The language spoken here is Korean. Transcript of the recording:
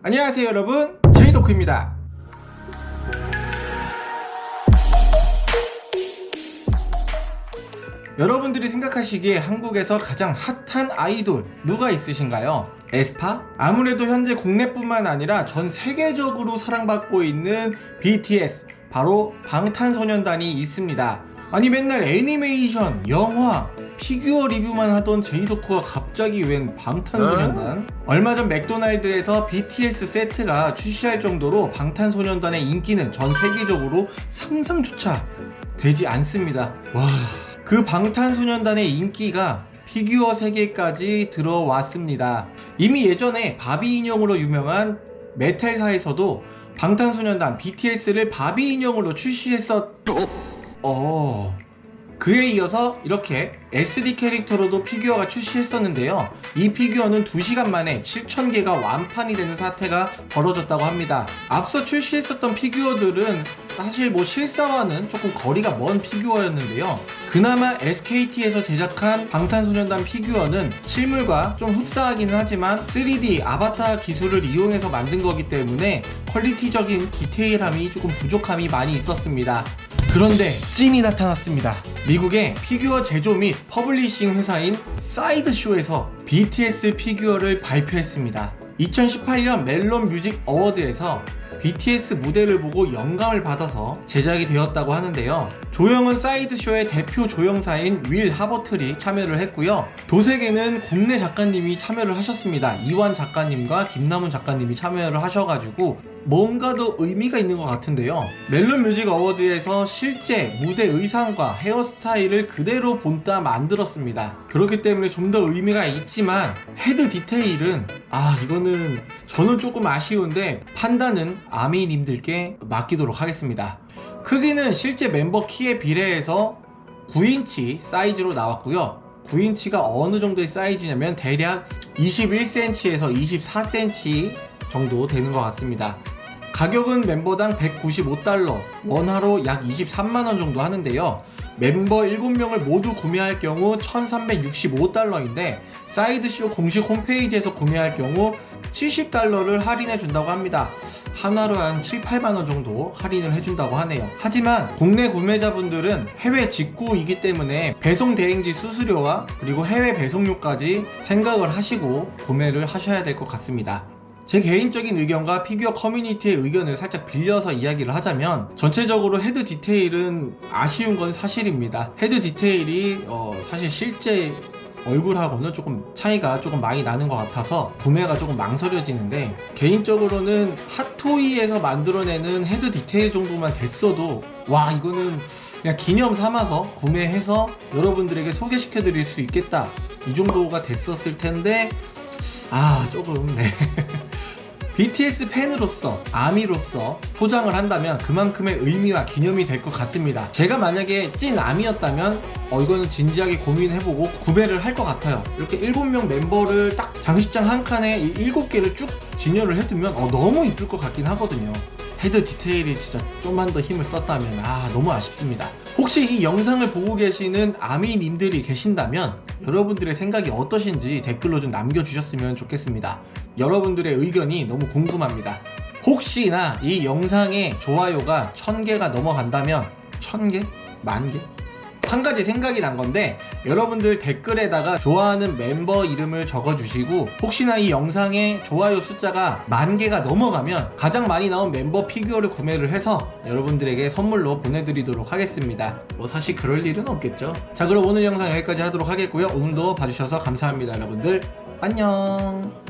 안녕하세요 여러분 제이도크입니다 여러분들이 생각하시기에 한국에서 가장 핫한 아이돌 누가 있으신가요? 에스파? 아무래도 현재 국내뿐만 아니라 전 세계적으로 사랑받고 있는 BTS 바로 방탄소년단이 있습니다 아니 맨날 애니메이션, 영화, 피규어 리뷰만 하던 제이도크가 갑자기 웬 방탄소년단? 얼마 전 맥도날드에서 BTS 세트가 출시할 정도로 방탄소년단의 인기는 전 세계적으로 상상조차 되지 않습니다 와... 그 방탄소년단의 인기가 피규어 세계까지 들어왔습니다. 이미 예전에 바비 인형으로 유명한 Mattel사에서도 방탄소년단 BTS를 바비 인형으로 출시했었... 어... 그에 이어서 이렇게 SD 캐릭터로도 피규어가 출시했었는데요. 이 피규어는 2시간 만에 7,000개가 완판이 되는 사태가 벌어졌다고 합니다. 앞서 출시했었던 피규어들은 사실 뭐 실사와는 조금 거리가 먼 피규어였는데요. 그나마 SKT에서 제작한 방탄소년단 피규어는 실물과 좀 흡사하기는 하지만 3D 아바타 기술을 이용해서 만든 거기 때문에 퀄리티적인 디테일함이 조금 부족함이 많이 있었습니다 그런데 찐이 나타났습니다. 미국의 피규어 제조 및 publishing 회사인 Sideshow에서 BTS 피규어를 발표했습니다. 2018년 멜론 뮤직 어워드에서 BTS 무대를 보고 영감을 받아서 제작이 되었다고 하는데요. 조형은 Sideshow의 대표 조형사인 Will Harbottle이 참여를 했고요. 도색에는 국내 작가님이 참여를 하셨습니다. 이완 작가님과 김남훈 작가님이 참여를 하셔가지고 뭔가 더 의미가 있는 것 같은데요. Melon Music Award에서 실제 무대 의상과 헤어스타일을 그대로 본따 만들었습니다. 그렇기 때문에 좀 더 의미가 있지만 헤드 디테일은 아 이거는 저는 조금 아쉬운데 판단은 아미님들께 맡기도록 하겠습니다. 크기는 실제 멤버 키에 비례해서 9인치 사이즈로 나왔고요. 9인치가 어느 정도의 사이즈냐면 대략 21cm에서 24cm 정도 되는 것 같습니다 가격은 멤버당 195달러 원화로 약 23만원 정도 하는데요. 멤버 7명을 모두 구매할 경우 1365달러인데 사이드쇼 공식 홈페이지에서 구매할 경우 70달러를 할인해 준다고 합니다. 한화로 한 7, 8만원 정도 할인을 해준다고 하네요. 하지만 국내 구매자분들은 해외 직구이기 때문에 배송 대행지 수수료와 그리고 해외 배송료까지 생각을 하시고 구매를 하셔야 될 것 같습니다 제 개인적인 의견과 피규어 커뮤니티의 의견을 살짝 빌려서 이야기를 하자면 전체적으로 헤드 디테일은 아쉬운 건 사실입니다. 헤드 디테일이 어 사실 실제 얼굴하고는 조금 차이가 조금 많이 나는 것 같아서 구매가 조금 망설여지는데 개인적으로는 Hot Toys에서 만들어내는 헤드 디테일 정도만 됐어도 와 이거는 그냥 기념 삼아서 구매해서 여러분들에게 소개시켜 드릴 수 있겠다. 이 정도가 됐었을 텐데 아 조금 네 BTS 팬으로서 아미로서 포장을 한다면 그만큼의 의미와 기념이 될 것 같습니다. 제가 만약에 찐 아미였다면 어 이거는 진지하게 고민해보고 구매를 할 것 같아요. 이렇게 7명 멤버를 딱 장식장 한 칸에 이 7개를 쭉 진열을 해두면 어 너무 이쁠 것 같긴 하거든요. 헤드 디테일이 진짜 좀만 더 힘을 썼다면 아 너무 아쉽습니다 혹시 이 영상을 보고 계시는 아미님들이 계신다면 여러분들의 생각이 어떠신지 댓글로 좀 남겨주셨으면 좋겠습니다 여러분들의 의견이 너무 궁금합니다 혹시나 이 영상의 좋아요가 1000개가 넘어간다면 1000개? 만개? 한 가지 생각이 난 건데 여러분들 댓글에다가 좋아하는 멤버 이름을 적어주시고 혹시나 이 영상의 좋아요 숫자가 만 개가 넘어가면 가장 많이 나온 멤버 피규어를 구매를 해서 여러분들에게 선물로 보내드리도록 하겠습니다. 뭐 사실 그럴 일은 없겠죠. 자 그럼 오늘 영상 여기까지 하도록 하겠고요. 오늘도 봐주셔서 감사합니다 여러분들. 안녕